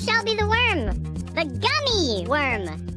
shall be the worm? The gummy worm.